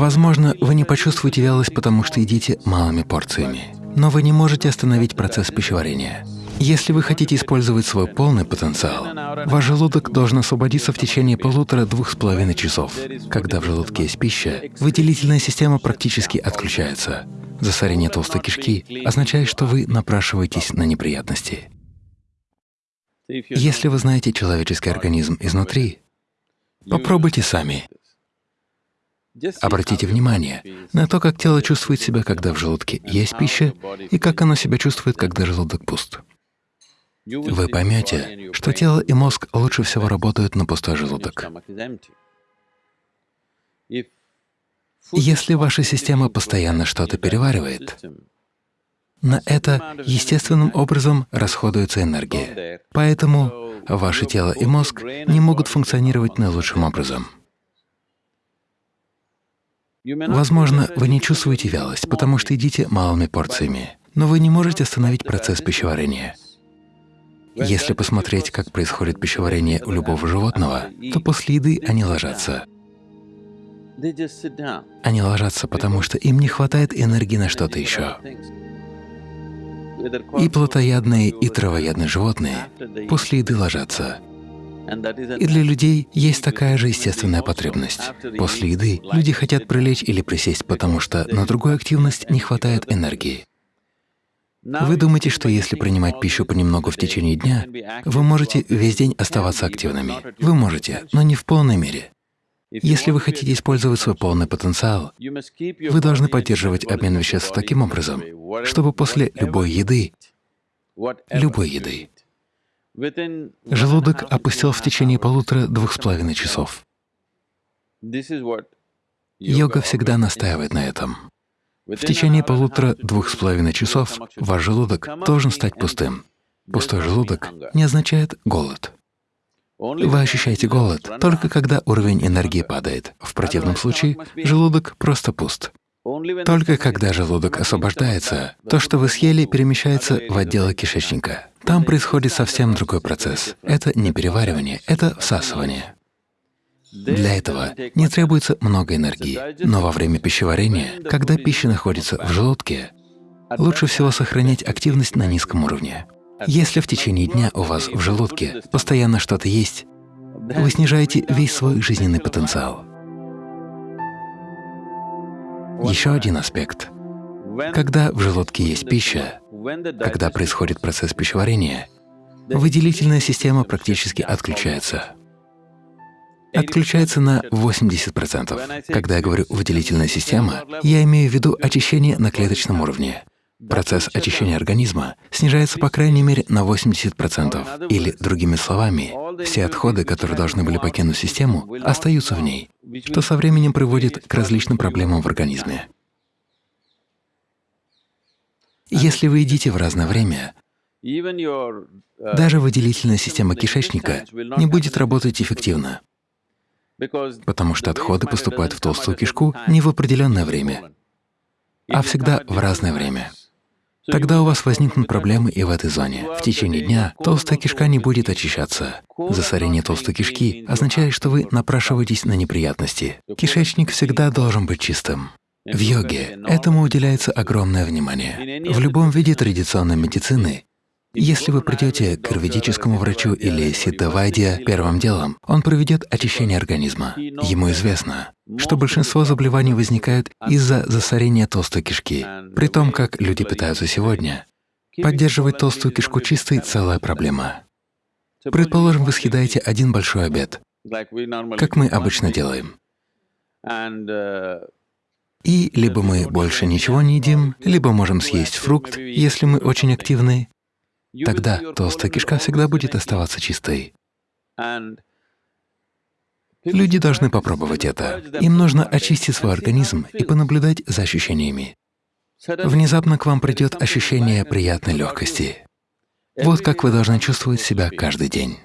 Возможно, вы не почувствуете вялость, потому что едите малыми порциями, но вы не можете остановить процесс пищеварения. Если вы хотите использовать свой полный потенциал, ваш желудок должен освободиться в течение полутора-двух с половиной часов. Когда в желудке есть пища, выделительная система практически отключается. Засорение толстой кишки означает, что вы напрашиваетесь на неприятности. Если вы знаете человеческий организм изнутри, попробуйте сами. Обратите внимание на то, как тело чувствует себя, когда в желудке есть пища, и как оно себя чувствует, когда желудок пуст. Вы поймете, что тело и мозг лучше всего работают на пустой желудок. Если ваша система постоянно что-то переваривает, на это естественным образом расходуется энергия. Поэтому ваше тело и мозг не могут функционировать наилучшим образом. Возможно, вы не чувствуете вялость, потому что едите малыми порциями, но вы не можете остановить процесс пищеварения. Если посмотреть, как происходит пищеварение у любого животного, то после еды они ложатся. Они ложатся, потому что им не хватает энергии на что-то еще. И плотоядные, и травоядные животные после еды ложатся. И для людей есть такая же естественная потребность. После еды люди хотят прилечь или присесть, потому что на другую активность не хватает энергии. Вы думаете, что если принимать пищу понемногу в течение дня, вы можете весь день оставаться активными? Вы можете, но не в полной мере. Если вы хотите использовать свой полный потенциал, вы должны поддерживать обмен веществ таким образом, чтобы после любой еды, любой еды, желудок опустил в течение полутора-двух с половиной часов. Йога всегда настаивает на этом. В течение полутора-двух с половиной часов ваш желудок должен стать пустым. Пустой желудок не означает голод. Вы ощущаете голод только когда уровень энергии падает. В противном случае желудок просто пуст. Только когда желудок освобождается, то, что вы съели, перемещается в отделы кишечника. Там происходит совсем другой процесс. Это не переваривание, это всасывание. Для этого не требуется много энергии, но во время пищеварения, когда пища находится в желудке, лучше всего сохранять активность на низком уровне. Если в течение дня у вас в желудке постоянно что-то есть, вы снижаете весь свой жизненный потенциал. Еще один аспект. Когда в желудке есть пища, когда происходит процесс пищеварения, выделительная система практически отключается отключается на 80%. Когда я говорю «выделительная система», я имею в виду очищение на клеточном уровне. Процесс очищения организма снижается по крайней мере на 80%. Или, другими словами, все отходы, которые должны были покинуть систему, остаются в ней, что со временем приводит к различным проблемам в организме. Если вы едите в разное время, даже выделительная система кишечника не будет работать эффективно потому что отходы поступают в толстую кишку не в определенное время, а всегда в разное время. Тогда у вас возникнут проблемы и в этой зоне. В течение дня толстая кишка не будет очищаться. Засорение толстой кишки означает, что вы напрашиваетесь на неприятности. Кишечник всегда должен быть чистым. В йоге этому уделяется огромное внимание. В любом виде традиционной медицины если вы придете к юридическому врачу или ситтавайдия, первым делом он проведет очищение организма. Ему известно, что большинство заболеваний возникают из-за засорения толстой кишки. При том, как люди питаются сегодня, поддерживать толстую кишку чистой — целая проблема. Предположим, вы съедаете один большой обед, как мы обычно делаем. И либо мы больше ничего не едим, либо можем съесть фрукт, если мы очень активны, Тогда толстая кишка всегда будет оставаться чистой. Люди должны попробовать это. Им нужно очистить свой организм и понаблюдать за ощущениями. Внезапно к вам придет ощущение приятной легкости. Вот как вы должны чувствовать себя каждый день.